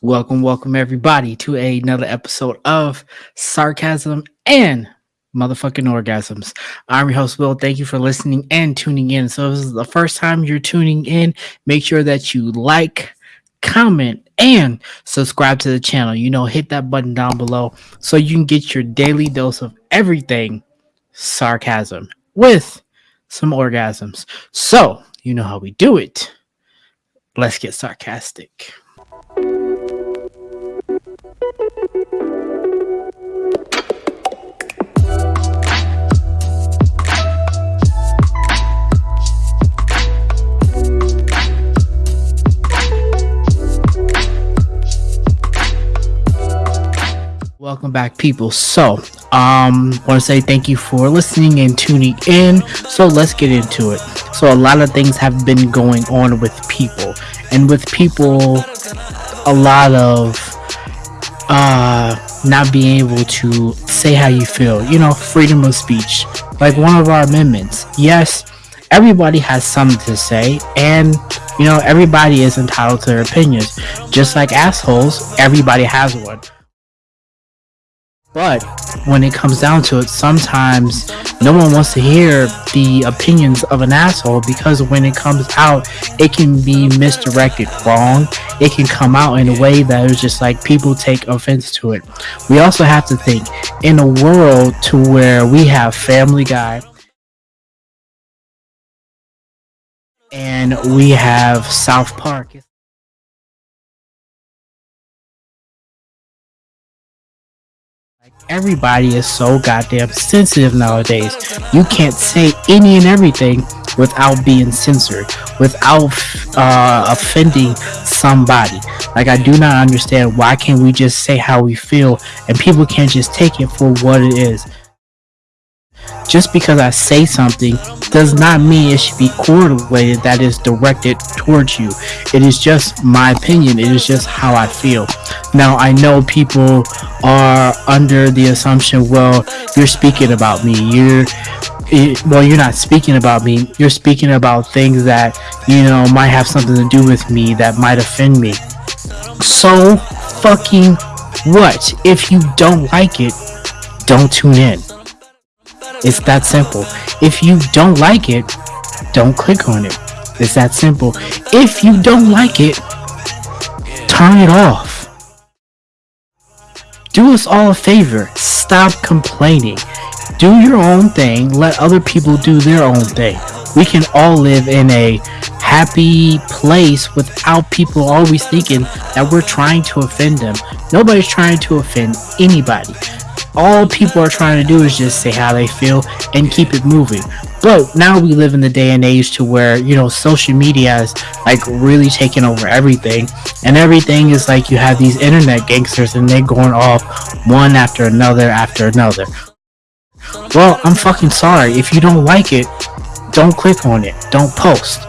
Welcome, welcome everybody to another episode of Sarcasm and Motherfucking Orgasms. I'm your host, Will. Thank you for listening and tuning in. So, if this is the first time you're tuning in, make sure that you like, comment, and subscribe to the channel. You know, hit that button down below so you can get your daily dose of everything sarcasm with some orgasms. So, you know how we do it. Let's get sarcastic. Welcome back, people. So, um, want to say thank you for listening and tuning in. So let's get into it. So a lot of things have been going on with people, and with people, a lot of uh not being able to say how you feel. You know, freedom of speech, like one of our amendments. Yes, everybody has something to say, and you know, everybody is entitled to their opinions. Just like assholes, everybody has one. But when it comes down to it, sometimes no one wants to hear the opinions of an asshole because when it comes out, it can be misdirected wrong. It can come out in a way that is just like people take offense to it. We also have to think in a world to where we have Family Guy and we have South Park. Everybody is so goddamn sensitive nowadays. You can't say any and everything without being censored, without uh, offending somebody. Like I do not understand why can't we just say how we feel and people can't just take it for what it is. Just because I say something does not mean it should be correlated that is directed towards you. It is just my opinion. It is just how I feel. Now I know people are under the assumption, well, you're speaking about me. You're it, well, you're not speaking about me. You're speaking about things that you know might have something to do with me that might offend me. So fucking what? If you don't like it, don't tune in. It's that simple. If you don't like it, don't click on it. It's that simple. If you don't like it, turn it off. Do us all a favor. Stop complaining. Do your own thing. Let other people do their own thing. We can all live in a happy place without people always thinking that we're trying to offend them. Nobody's trying to offend anybody all people are trying to do is just say how they feel and keep it moving. But now we live in the day and age to where, you know, social media is like really taking over everything. And everything is like you have these internet gangsters and they're going off one after another after another. Well, I'm fucking sorry. If you don't like it, don't click on it. Don't post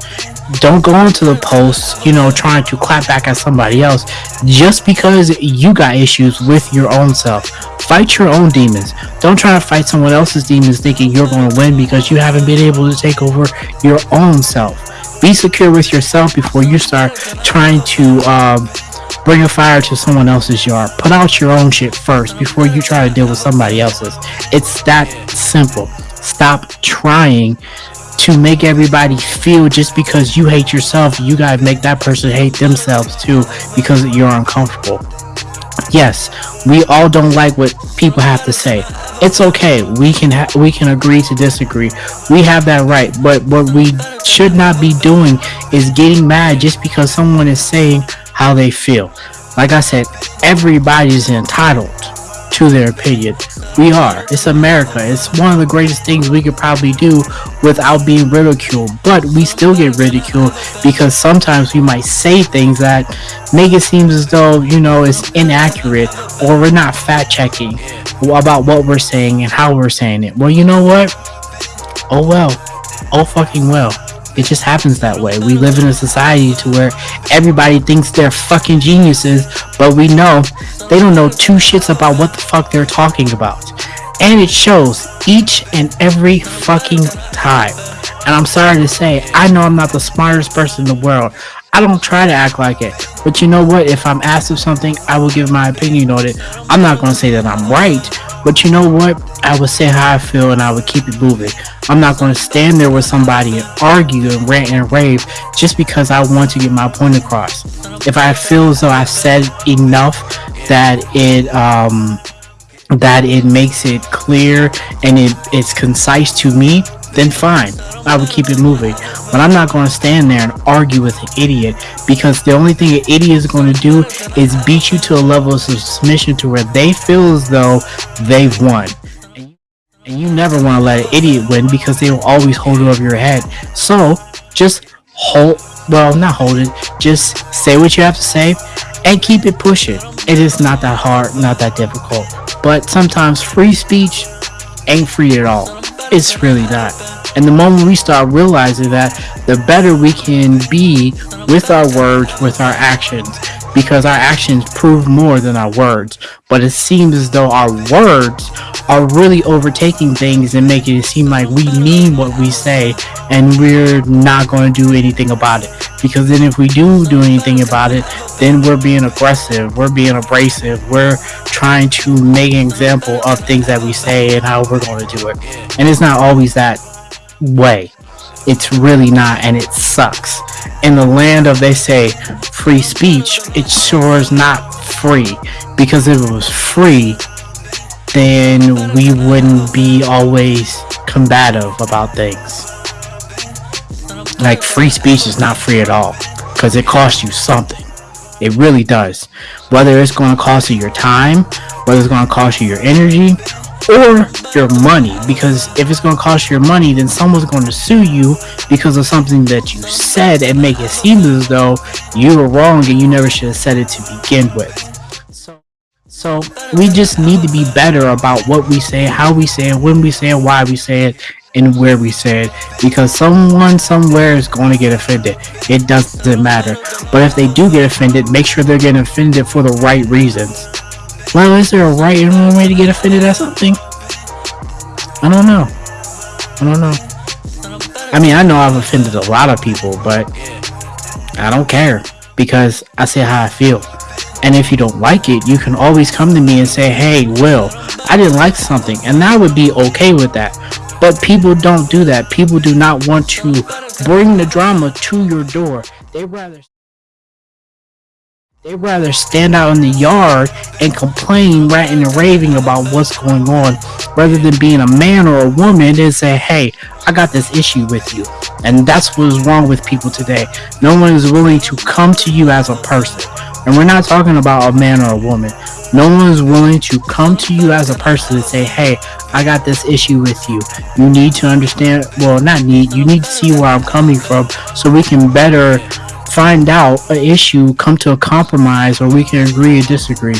don't go into the post, you know, trying to clap back at somebody else just because you got issues with your own self. Fight your own demons. Don't try to fight someone else's demons thinking you're going to win because you haven't been able to take over your own self. Be secure with yourself before you start trying to um, bring a fire to someone else's yard. Put out your own shit first before you try to deal with somebody else's. It's that simple. Stop trying to make everybody feel just because you hate yourself, you gotta make that person hate themselves too because you're uncomfortable. Yes, we all don't like what people have to say. It's okay. We can we can agree to disagree. We have that right. But what we should not be doing is getting mad just because someone is saying how they feel. Like I said, everybody's entitled to their opinion. We are. It's America. It's one of the greatest things we could probably do without being ridiculed. But we still get ridiculed because sometimes we might say things that make it seem as though, you know, it's inaccurate or we're not fact checking about what we're saying and how we're saying it. Well, you know what? Oh well. Oh fucking well. It just happens that way. We live in a society to where everybody thinks they're fucking geniuses, but we know they don't know two shits about what the fuck they're talking about. And it shows each and every fucking time. And I'm sorry to say, I know I'm not the smartest person in the world. I don't try to act like it. But you know what? If I'm asked of something, I will give my opinion on it. I'm not going to say that I'm right, but you know what? I would say how I feel and I would keep it moving. I'm not going to stand there with somebody and argue and rant and rave just because I want to get my point across. If I feel as though I've said enough that it um that it makes it clear and it, it's concise to me, then fine. I would keep it moving. But I'm not going to stand there and argue with an idiot because the only thing an idiot is going to do is beat you to a level of submission to where they feel as though they've won. And you never want to let an idiot win because they will always hold it over your head. So just hold, well, not hold it, just say what you have to say and keep it pushing. It is not that hard, not that difficult. But sometimes free speech ain't free at all. It's really not. And the moment we start realizing that, the better we can be with our words, with our actions, because our actions prove more than our words. But it seems as though our words are really overtaking things and making it seem like we mean what we say and we're not going to do anything about it. Because then if we do do anything about it, then we're being aggressive, we're being abrasive, we're trying to make an example of things that we say and how we're going to do it. And it's not always that way. It's really not, and it sucks. In the land of, they say, free speech, it sure is not free. Because if it was free, then we wouldn't be always combative about things. Like, free speech is not free at all. Because it costs you something. It really does. Whether it's going to cost you your time, whether it's going to cost you your energy, or your money because if it's going to cost you your money then someone's going to sue you because of something that you said and make it seem as though you were wrong and you never should have said it to begin with so we just need to be better about what we say how we say it when we say it why we say it and where we say it because someone somewhere is going to get offended it doesn't matter but if they do get offended make sure they're getting offended for the right reasons well, is there a right and wrong way to get offended at something? I don't know. I don't know. I mean, I know I've offended a lot of people, but I don't care because I say how I feel. And if you don't like it, you can always come to me and say, hey, Will, I didn't like something. And I would be okay with that. But people don't do that. People do not want to bring the drama to your door. They rather They'd rather stand out in the yard and complain, ranting and raving about what's going on, rather than being a man or a woman and say, hey, I got this issue with you. And that's what is wrong with people today. No one is willing to come to you as a person. And we're not talking about a man or a woman. No one is willing to come to you as a person and say, hey, I got this issue with you. You need to understand, well, not need, you need to see where I'm coming from so we can better find out an issue, come to a compromise, or we can agree or disagree.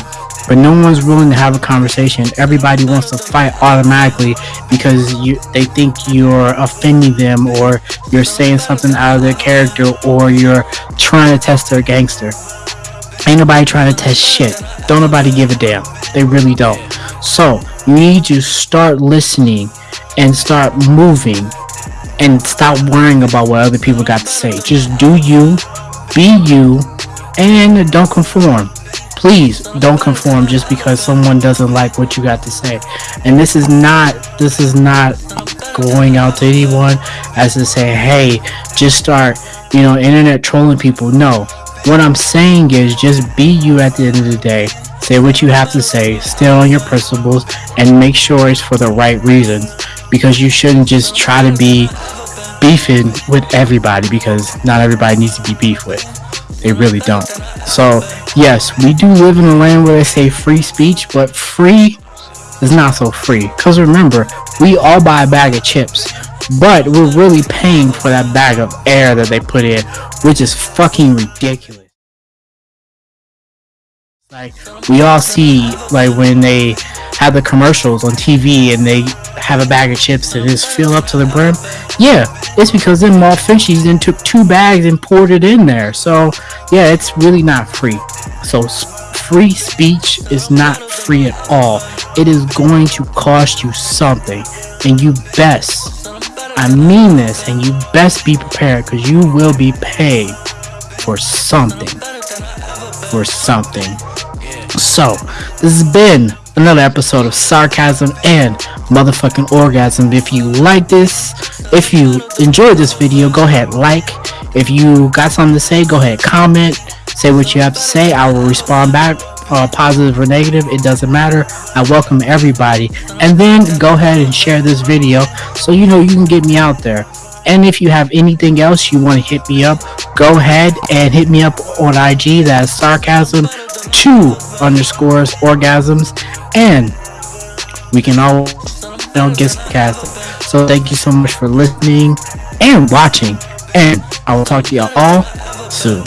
But no one's willing to have a conversation. Everybody wants to fight automatically because you they think you're offending them or you're saying something out of their character or you're trying to test their gangster. Ain't nobody trying to test shit. Don't nobody give a damn. They really don't. So you need to start listening and start moving and stop worrying about what other people got to say. Just do you, be you, and don't conform. Please don't conform just because someone doesn't like what you got to say. And this is not this is not going out to anyone as to say, hey, just start, you know, internet trolling people. No. What I'm saying is just be you at the end of the day. Say what you have to say, stay on your principles, and make sure it's for the right reasons because you shouldn't just try to be beefing with everybody because not everybody needs to be beef with. They really don't. So, yes, we do live in a land where they say free speech, but free is not so free. Because remember, we all buy a bag of chips, but we're really paying for that bag of air that they put in, which is fucking ridiculous. Like, we all see, like, when they have the commercials on TV and they have a bag of chips that is filled up to the brim. Yeah, it's because them mall Finchies then took two bags and poured it in there. So yeah, it's really not free. So free speech is not free at all. It is going to cost you something, and you best, I mean this, and you best be prepared because you will be paid for something. For something. So, this has been another episode of Sarcasm and Motherfucking Orgasm. If you like this, if you enjoyed this video, go ahead, like. If you got something to say, go ahead, comment. Say what you have to say. I will respond back, uh, positive or negative. It doesn't matter. I welcome everybody. And then go ahead and share this video so you know you can get me out there. And if you have anything else you want to hit me up, go ahead and hit me up on IG. That's sarcasm two underscores orgasms, and we can all you know, get cast. So thank you so much for listening and watching, and I will talk to y'all all soon.